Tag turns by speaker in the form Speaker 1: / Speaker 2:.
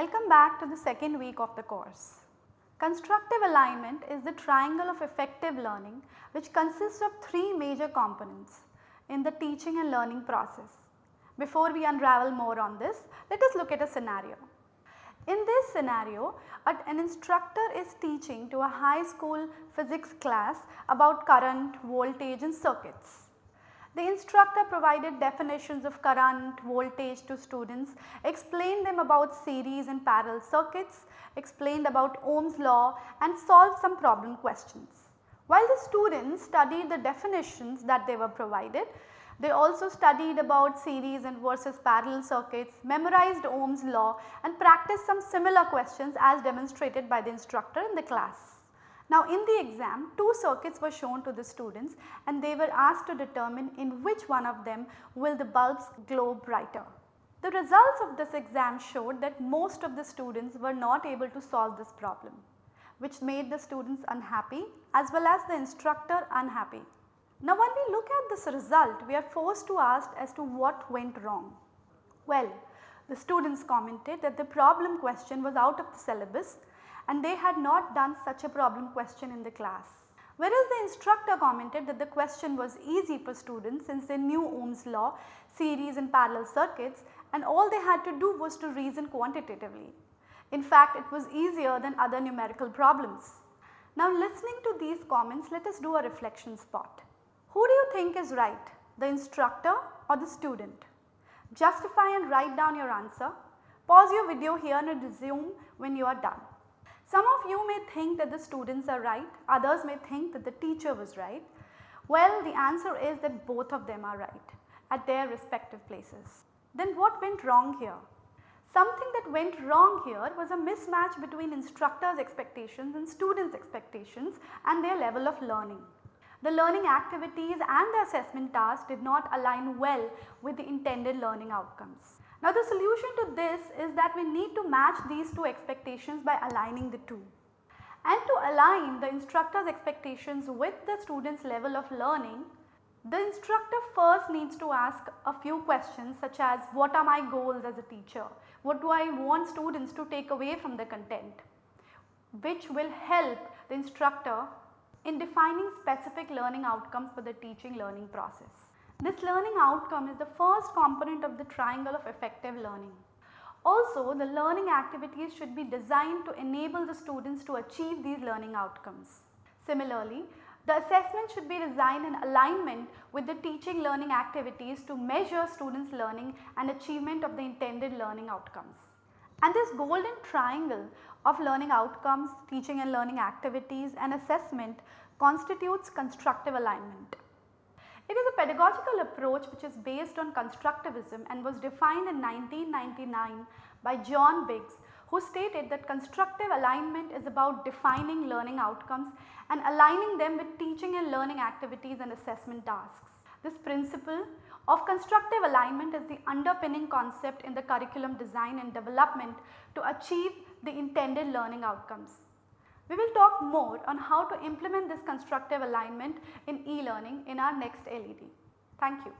Speaker 1: Welcome back to the second week of the course. Constructive alignment is the triangle of effective learning which consists of three major components in the teaching and learning process. Before we unravel more on this, let us look at a scenario. In this scenario, an instructor is teaching to a high school physics class about current, voltage and circuits. The instructor provided definitions of current, voltage to students, explained them about series and parallel circuits, explained about Ohm's law and solved some problem questions. While the students studied the definitions that they were provided, they also studied about series and versus parallel circuits, memorized Ohm's law and practiced some similar questions as demonstrated by the instructor in the class. Now in the exam two circuits were shown to the students and they were asked to determine in which one of them will the bulbs glow brighter. The results of this exam showed that most of the students were not able to solve this problem which made the students unhappy as well as the instructor unhappy. Now when we look at this result we are forced to ask as to what went wrong. Well the students commented that the problem question was out of the syllabus and they had not done such a problem question in the class. Whereas the instructor commented that the question was easy for students since they knew Ohm's law, series and parallel circuits and all they had to do was to reason quantitatively. In fact, it was easier than other numerical problems. Now listening to these comments let us do a reflection spot. Who do you think is right, the instructor or the student? Justify and write down your answer. Pause your video here and resume when you are done. Some of you may think that the students are right, others may think that the teacher was right. Well, the answer is that both of them are right at their respective places. Then what went wrong here? Something that went wrong here was a mismatch between instructors expectations and students expectations and their level of learning. The learning activities and the assessment tasks did not align well with the intended learning outcomes. Now the solution to this is that we need to match these two expectations by aligning the two. And to align the instructor's expectations with the student's level of learning, the instructor first needs to ask a few questions such as what are my goals as a teacher, what do I want students to take away from the content, which will help the instructor in defining specific learning outcomes for the teaching learning process. This learning outcome is the first component of the triangle of effective learning. Also the learning activities should be designed to enable the students to achieve these learning outcomes. Similarly, the assessment should be designed in alignment with the teaching learning activities to measure students learning and achievement of the intended learning outcomes. And this golden triangle of learning outcomes, teaching and learning activities and assessment constitutes constructive alignment. It is a pedagogical approach which is based on constructivism and was defined in 1999 by John Biggs who stated that constructive alignment is about defining learning outcomes and aligning them with teaching and learning activities and assessment tasks. This principle of constructive alignment is the underpinning concept in the curriculum design and development to achieve the intended learning outcomes. We will talk more on how to implement this constructive alignment in e-learning in our next LED. Thank you.